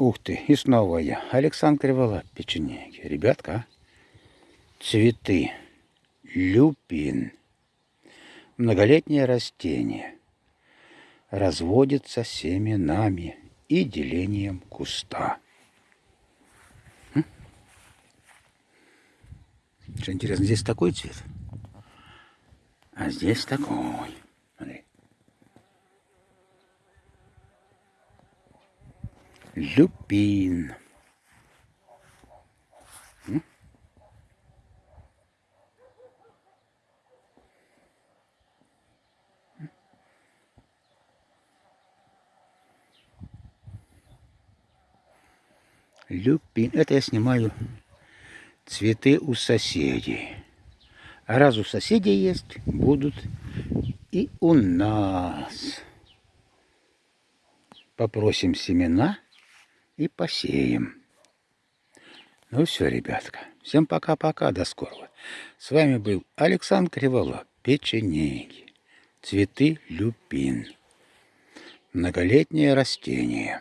Ух ты, и снова я. Александр Кривола, печенеги. Ребятка, а? цветы, люпин, многолетнее растение, разводится семенами и делением куста. Что интересно, здесь такой цвет, а здесь такой. Люпин. Люпин. Это я снимаю цветы у соседей. А раз у соседей есть, будут и у нас. Попросим семена и посеем. Ну все, ребятка. Всем пока-пока, до скорого. С вами был Александр Криволап, печенеги, цветы люпин, многолетнее растение.